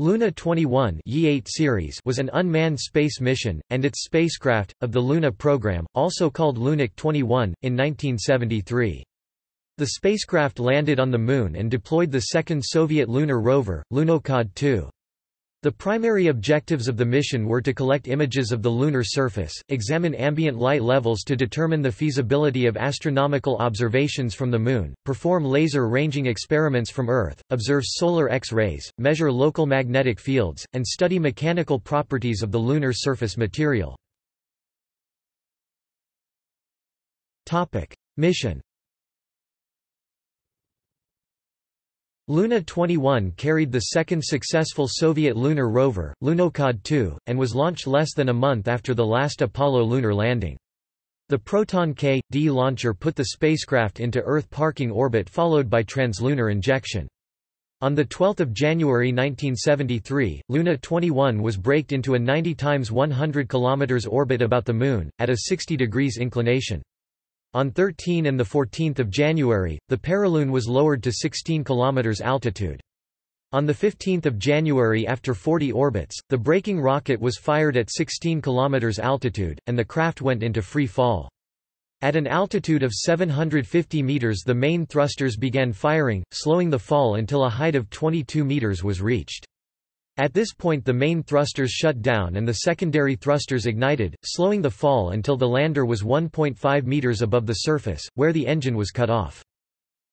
Luna 21 Ye-8 series was an unmanned space mission, and its spacecraft, of the Luna program, also called Lunik 21, in 1973. The spacecraft landed on the Moon and deployed the second Soviet lunar rover, Lunokhod 2. The primary objectives of the mission were to collect images of the lunar surface, examine ambient light levels to determine the feasibility of astronomical observations from the Moon, perform laser ranging experiments from Earth, observe solar X-rays, measure local magnetic fields, and study mechanical properties of the lunar surface material. Mission Luna 21 carried the second successful Soviet lunar rover, Lunokhod 2, and was launched less than a month after the last Apollo lunar landing. The Proton K.D launcher put the spacecraft into Earth parking orbit followed by translunar injection. On 12 January 1973, Luna 21 was braked into a 90 times 100 km orbit about the Moon, at a 60 degrees inclination. On 13 and 14 January, the perilune was lowered to 16 km altitude. On 15 January after 40 orbits, the braking rocket was fired at 16 km altitude, and the craft went into free fall. At an altitude of 750 meters the main thrusters began firing, slowing the fall until a height of 22 meters was reached. At this point the main thrusters shut down and the secondary thrusters ignited, slowing the fall until the lander was 1.5 meters above the surface, where the engine was cut off.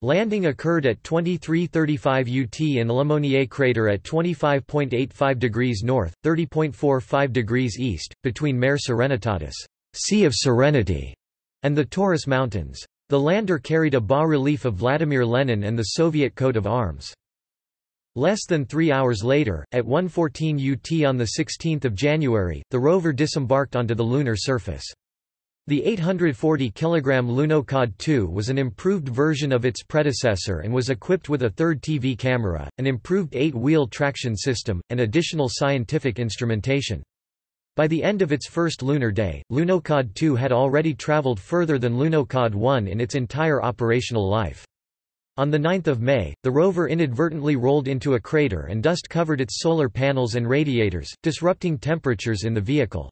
Landing occurred at 2335 UT in Le Monnier crater at 25.85 degrees north, 30.45 degrees east, between Mare Serenitatis sea of Serenity", and the Taurus Mountains. The lander carried a bas-relief of Vladimir Lenin and the Soviet coat of arms. Less than three hours later, at 1.14 UT on 16 January, the rover disembarked onto the lunar surface. The 840 kg Lunokhod 2 was an improved version of its predecessor and was equipped with a third TV camera, an improved eight-wheel traction system, and additional scientific instrumentation. By the end of its first lunar day, Lunokhod 2 had already traveled further than Lunokhod 1 in its entire operational life. On 9 May, the rover inadvertently rolled into a crater and dust covered its solar panels and radiators, disrupting temperatures in the vehicle.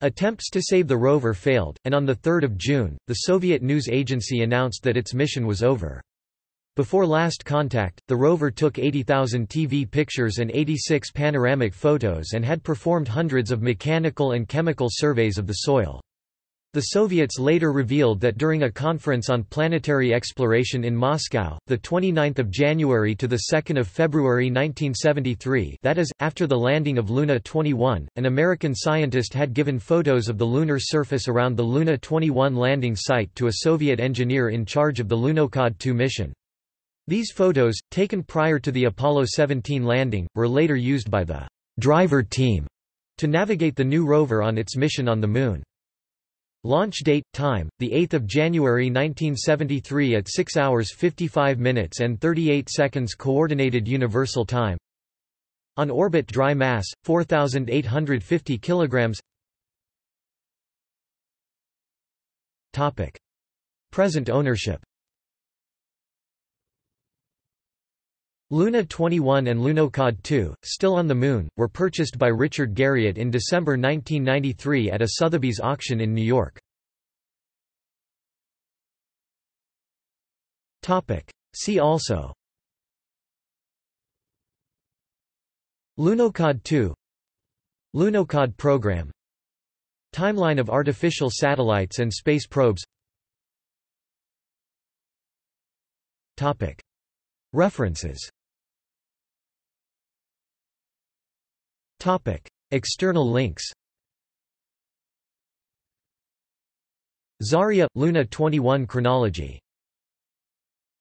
Attempts to save the rover failed, and on 3 June, the Soviet news agency announced that its mission was over. Before last contact, the rover took 80,000 TV pictures and 86 panoramic photos and had performed hundreds of mechanical and chemical surveys of the soil. The Soviets later revealed that during a conference on planetary exploration in Moscow, 29 January to 2 February 1973 that is, after the landing of Luna 21, an American scientist had given photos of the lunar surface around the Luna 21 landing site to a Soviet engineer in charge of the Lunokhod 2 mission. These photos, taken prior to the Apollo 17 landing, were later used by the driver team to navigate the new rover on its mission on the Moon. Launch date, time, 8 January 1973 at 6 hours 55 minutes and 38 seconds Coordinated Universal Time. On orbit dry mass, 4,850 kilograms. Topic. Present ownership Luna 21 and Lunokhod 2, still on the Moon, were purchased by Richard Garriott in December 1993 at a Sotheby's auction in New York. See also. Lunokhod 2 Lunokhod program. Timeline of artificial satellites and space probes. References Topic. External links Zarya – Luna 21 chronology